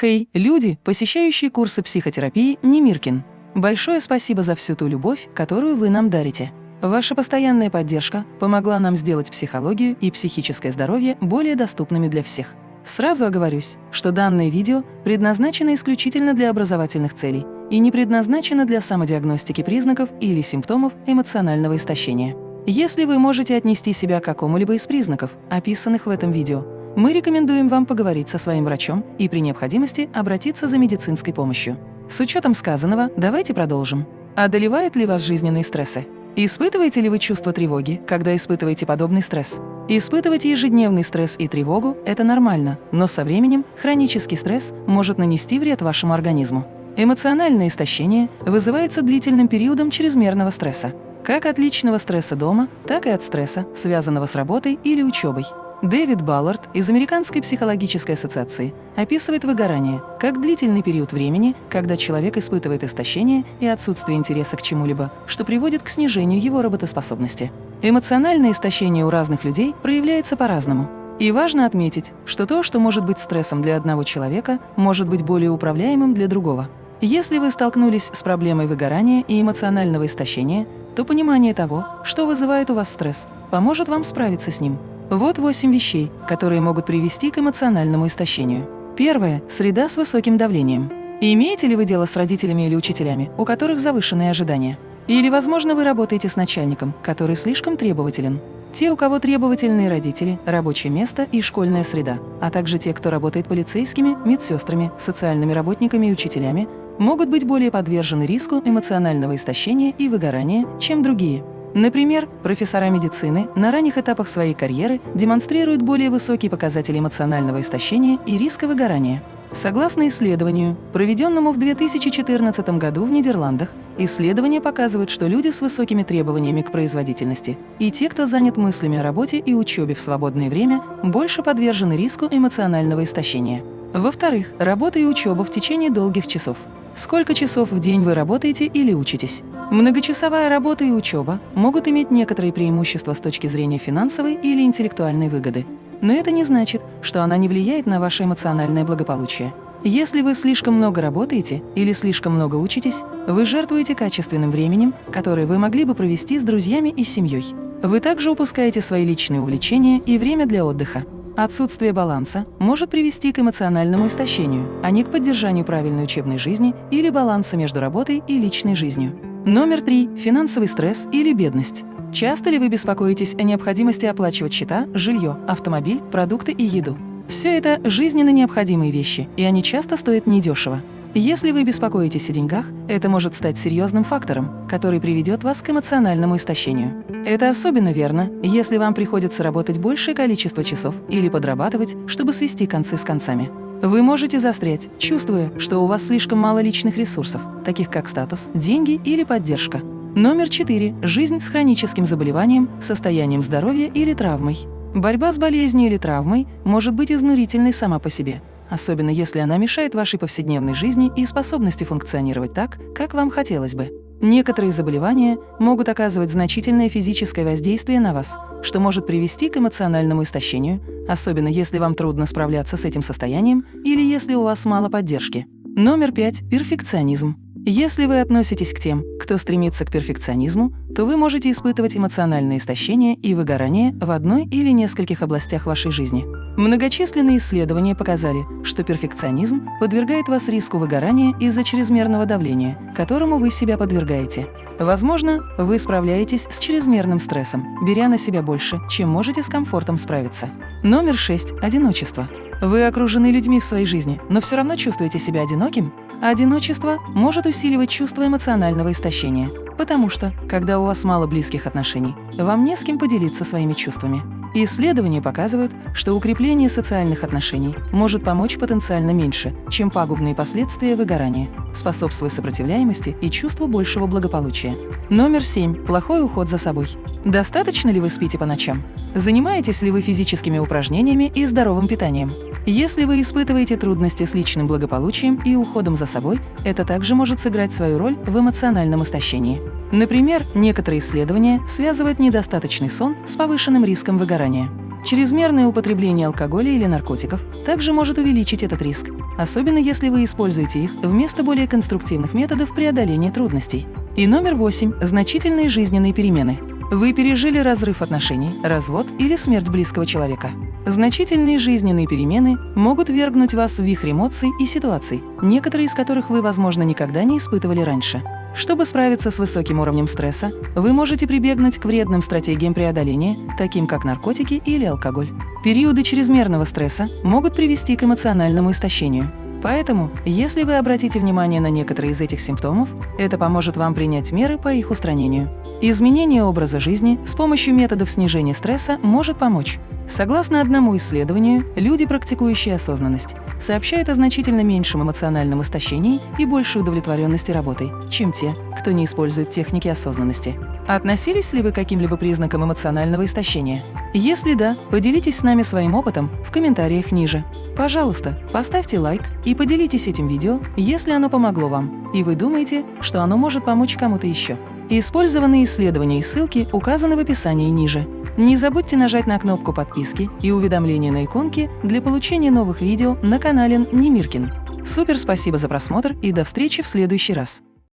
Хей, люди, посещающие курсы психотерапии Немиркин. Большое спасибо за всю ту любовь, которую вы нам дарите. Ваша постоянная поддержка помогла нам сделать психологию и психическое здоровье более доступными для всех. Сразу оговорюсь, что данное видео предназначено исключительно для образовательных целей и не предназначено для самодиагностики признаков или симптомов эмоционального истощения. Если вы можете отнести себя к какому-либо из признаков, описанных в этом видео, мы рекомендуем вам поговорить со своим врачом и при необходимости обратиться за медицинской помощью. С учетом сказанного, давайте продолжим. Одолевают ли вас жизненные стрессы? Испытываете ли вы чувство тревоги, когда испытываете подобный стресс? Испытывать ежедневный стресс и тревогу – это нормально, но со временем хронический стресс может нанести вред вашему организму. Эмоциональное истощение вызывается длительным периодом чрезмерного стресса, как от личного стресса дома, так и от стресса, связанного с работой или учебой. Дэвид Баллард из Американской психологической ассоциации описывает выгорание как длительный период времени, когда человек испытывает истощение и отсутствие интереса к чему-либо, что приводит к снижению его работоспособности. Эмоциональное истощение у разных людей проявляется по-разному. И важно отметить, что то, что может быть стрессом для одного человека, может быть более управляемым для другого. Если вы столкнулись с проблемой выгорания и эмоционального истощения, то понимание того, что вызывает у вас стресс, поможет вам справиться с ним. Вот восемь вещей, которые могут привести к эмоциональному истощению. Первое – среда с высоким давлением. Имеете ли вы дело с родителями или учителями, у которых завышенные ожидания? Или, возможно, вы работаете с начальником, который слишком требователен? Те, у кого требовательные родители, рабочее место и школьная среда, а также те, кто работает полицейскими, медсестрами, социальными работниками и учителями, могут быть более подвержены риску эмоционального истощения и выгорания, чем другие. Например, профессора медицины на ранних этапах своей карьеры демонстрируют более высокие показатели эмоционального истощения и риска выгорания. Согласно исследованию, проведенному в 2014 году в Нидерландах, исследования показывают, что люди с высокими требованиями к производительности и те, кто занят мыслями о работе и учебе в свободное время, больше подвержены риску эмоционального истощения. Во-вторых, работа и учеба в течение долгих часов. Сколько часов в день вы работаете или учитесь? Многочасовая работа и учеба могут иметь некоторые преимущества с точки зрения финансовой или интеллектуальной выгоды. Но это не значит, что она не влияет на ваше эмоциональное благополучие. Если вы слишком много работаете или слишком много учитесь, вы жертвуете качественным временем, которое вы могли бы провести с друзьями и семьей. Вы также упускаете свои личные увлечения и время для отдыха. Отсутствие баланса может привести к эмоциональному истощению, а не к поддержанию правильной учебной жизни или баланса между работой и личной жизнью. Номер три – финансовый стресс или бедность. Часто ли вы беспокоитесь о необходимости оплачивать счета, жилье, автомобиль, продукты и еду? Все это жизненно необходимые вещи, и они часто стоят недешево. Если вы беспокоитесь о деньгах, это может стать серьезным фактором, который приведет вас к эмоциональному истощению. Это особенно верно, если вам приходится работать большее количество часов или подрабатывать, чтобы свести концы с концами. Вы можете застрять, чувствуя, что у вас слишком мало личных ресурсов, таких как статус, деньги или поддержка. Номер 4. Жизнь с хроническим заболеванием, состоянием здоровья или травмой. Борьба с болезнью или травмой может быть изнурительной сама по себе особенно если она мешает вашей повседневной жизни и способности функционировать так, как вам хотелось бы. Некоторые заболевания могут оказывать значительное физическое воздействие на вас, что может привести к эмоциональному истощению, особенно если вам трудно справляться с этим состоянием или если у вас мало поддержки. Номер пять – перфекционизм. Если вы относитесь к тем, кто стремится к перфекционизму, то вы можете испытывать эмоциональное истощение и выгорание в одной или нескольких областях вашей жизни. Многочисленные исследования показали, что перфекционизм подвергает вас риску выгорания из-за чрезмерного давления, которому вы себя подвергаете. Возможно, вы справляетесь с чрезмерным стрессом, беря на себя больше, чем можете с комфортом справиться. Номер 6. Одиночество. Вы окружены людьми в своей жизни, но все равно чувствуете себя одиноким? Одиночество может усиливать чувство эмоционального истощения, потому что, когда у вас мало близких отношений, вам не с кем поделиться своими чувствами. Исследования показывают, что укрепление социальных отношений может помочь потенциально меньше, чем пагубные последствия выгорания, способствуя сопротивляемости и чувству большего благополучия. Номер 7. Плохой уход за собой. Достаточно ли вы спите по ночам? Занимаетесь ли вы физическими упражнениями и здоровым питанием? Если вы испытываете трудности с личным благополучием и уходом за собой, это также может сыграть свою роль в эмоциональном истощении. Например, некоторые исследования связывают недостаточный сон с повышенным риском выгорания. Чрезмерное употребление алкоголя или наркотиков также может увеличить этот риск, особенно если вы используете их вместо более конструктивных методов преодоления трудностей. И номер восемь – значительные жизненные перемены. Вы пережили разрыв отношений, развод или смерть близкого человека. Значительные жизненные перемены могут вергнуть вас в вихрь эмоций и ситуаций, некоторые из которых вы, возможно, никогда не испытывали раньше. Чтобы справиться с высоким уровнем стресса, вы можете прибегнуть к вредным стратегиям преодоления, таким как наркотики или алкоголь. Периоды чрезмерного стресса могут привести к эмоциональному истощению. Поэтому, если вы обратите внимание на некоторые из этих симптомов, это поможет вам принять меры по их устранению. Изменение образа жизни с помощью методов снижения стресса может помочь. Согласно одному исследованию, люди, практикующие осознанность, сообщают о значительно меньшем эмоциональном истощении и большей удовлетворенности работой, чем те, кто не использует техники осознанности. Относились ли вы к каким-либо признакам эмоционального истощения? Если да, поделитесь с нами своим опытом в комментариях ниже. Пожалуйста, поставьте лайк и поделитесь этим видео, если оно помогло вам, и вы думаете, что оно может помочь кому-то еще. Использованные исследования и ссылки указаны в описании ниже. Не забудьте нажать на кнопку подписки и уведомления на иконке для получения новых видео на канале Немиркин. Супер спасибо за просмотр и до встречи в следующий раз!